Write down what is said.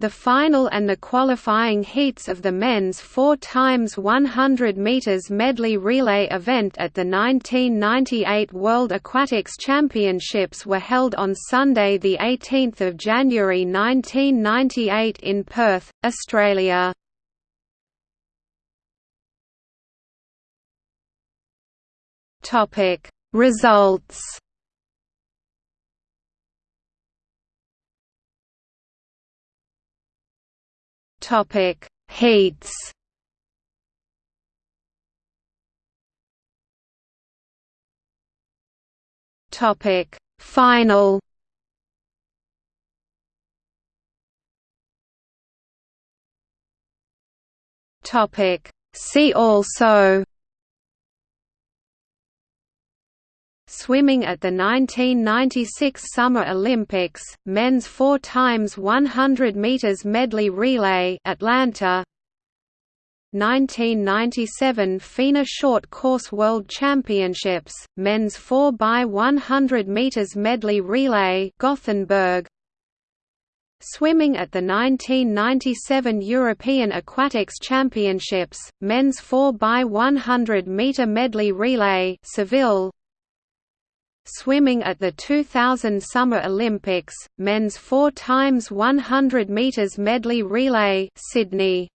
The final and the qualifying heats of the men's 4 x 100 meters medley relay event at the 1998 World Aquatics Championships were held on Sunday 18 January 1998 in Perth, Australia. Topic: Results Topic: Heats. Topic: Final. Topic: See also Swimming at the 1996 Summer Olympics, men's 4 x 100 meters medley relay, Atlanta. 1997 FINA Short Course World Championships, men's 4 x 100 meters medley relay, Gothenburg. Swimming at the 1997 European Aquatics Championships, men's 4 x 100 meter medley relay, Seville. Swimming at the 2000 Summer Olympics, men's 4 x 100 meters medley relay, Sydney